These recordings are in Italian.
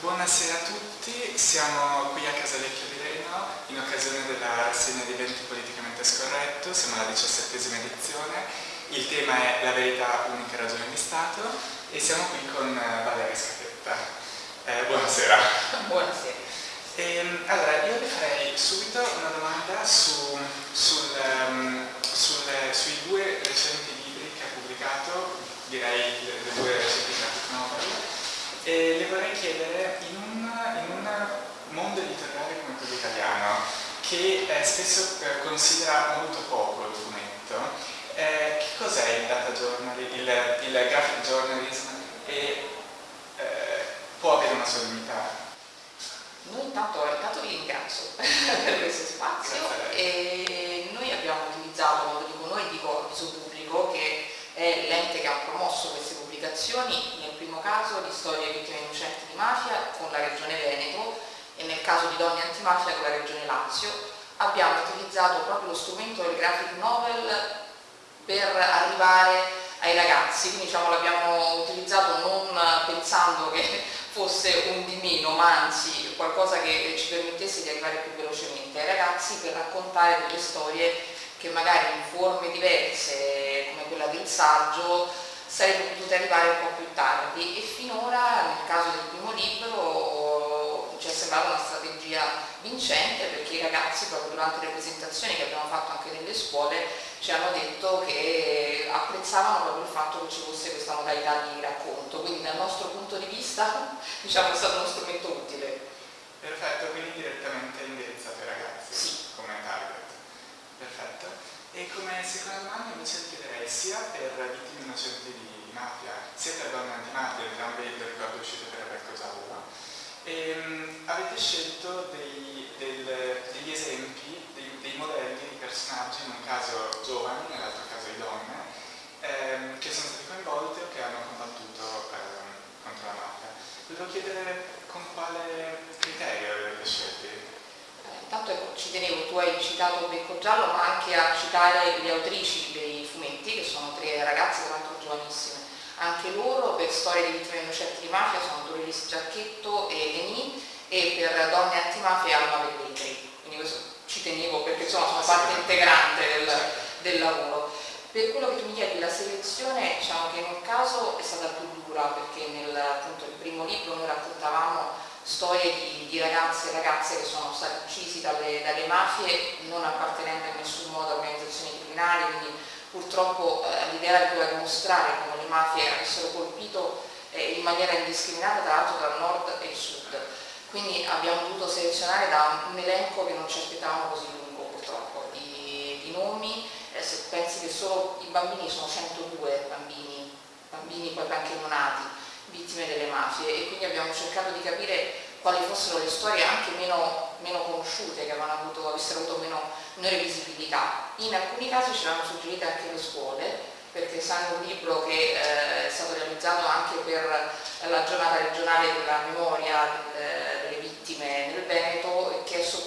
Buonasera a tutti, siamo qui a Casalecchio di Reno in occasione della rassegna di eventi politicamente scorretto, siamo alla diciassettesima edizione, il tema è la verità unica ragione di Stato e siamo qui con eh, Valeria Scatetta. Eh, buonasera. Buonasera. E, ehm, allora, io vi farei subito una domanda su, sul, um, sul, sui due recenti libri che ha pubblicato, direi le, le due recenti graphic novel, e le vorrei chiedere in un, in un mondo editoriale come quello italiano, che eh, spesso eh, considera molto poco il documento, eh, che cos'è il data journalism, il, il, graphic journalism? E eh, può avere una sua dignità? Noi intanto, intanto vi ringrazio per questo spazio e noi abbiamo utilizzato, quando dico noi dico Avviso Pubblico, che è l'ente che ha promosso queste pubblicazioni, nel primo caso di storie vittime innocenti di mafia con la regione caso di donne antimafia con la regione Lazio, abbiamo utilizzato proprio lo strumento del graphic novel per arrivare ai ragazzi, quindi diciamo, l'abbiamo utilizzato non pensando che fosse un di meno, ma anzi qualcosa che ci permettesse di arrivare più velocemente ai ragazzi per raccontare delle storie che magari in forme diverse come quella del saggio sarebbero potute arrivare un po' più tardi. E finora nel caso del primo libro sembrata una strategia vincente perché i ragazzi proprio durante le presentazioni che abbiamo fatto anche nelle scuole ci hanno detto che apprezzavano proprio il fatto che ci fosse questa modalità di racconto, quindi dal nostro punto di vista diciamo, è stato uno strumento utile. Perfetto, quindi direttamente indirizzato ai ragazzi sì. come target. Perfetto. E come seconda domanda invece chiederei sia per vittime innocenti di mafia, sia per donne antimafia, entrambi lo ricordo uscite per ehm, avete scelto dei, del, degli esempi, dei, dei, modelli di personaggi, in un caso giovani, nell'altro caso di donne, ehm, che sono stati coinvolti o che hanno combattuto ehm, contro la mafia. Volevo chiedere con quale criterio avete scelti? Eh, intanto ecco, ci tenevo, tu hai citato Becco Giallo, ma anche a citare le autrici dei fumetti, che sono tre ragazze, tra l'altro giovanissime. Anche loro, per storie di vittime innocenti di mafia, sono Doris Giacchetto e Denis, e per donne antimafia Alma Velletri. Quindi questo ci tenevo perché insomma, sono parte integrante del, del lavoro. Per quello che tu mi chiedi, la selezione diciamo che in un caso è stata più dura perché nel appunto, il primo libro noi raccontavamo storie di, di ragazzi e ragazze che sono stati uccisi dalle, dalle, mafie non appartenendo in nessun modo a organizzazioni criminali, quindi purtroppo eh, l'idea di poter mostrare come le mafie avessero colpito eh, in maniera indiscriminata tra l'altro il nord e il sud. Quindi abbiamo dovuto selezionare da un elenco che non ci aspettavamo così lungo purtroppo, di, di nomi eh, se pensi che solo i bambini sono 102 bambini, bambini poi anche non nati, vittime delle mafie e quindi abbiamo cercato di capire quali fossero le storie anche meno, meno conosciute, che avevano avuto, avessero avuto meno, minore visibilità. In alcuni casi ce l'hanno suggerite anche le scuole, perché essendo un libro che eh, è stato realizzato anche per la giornata regionale della memoria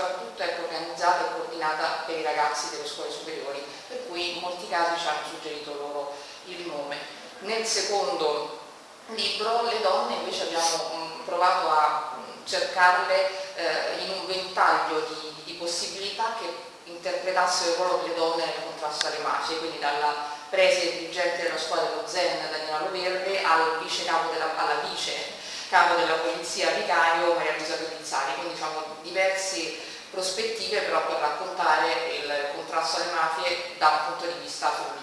soprattutto è organizzata e coordinata per i ragazzi delle scuole superiori, per cui in molti casi ci hanno suggerito loro il nome. Nel secondo libro le donne invece abbiamo mm, provato a mm, cercarle eh, in un ventaglio di, di possibilità che interpretassero il ruolo delle donne nel contrasto alle mafie, quindi dalla prese dirigente della scuola dello Zen Daniela Loverde al vice capo della, alla vice capo della polizia vicario Maria Luisa Pellizzari, quindi diciamo diverse prospettive però per raccontare il contrasto alle mafie da un punto di vista femminile.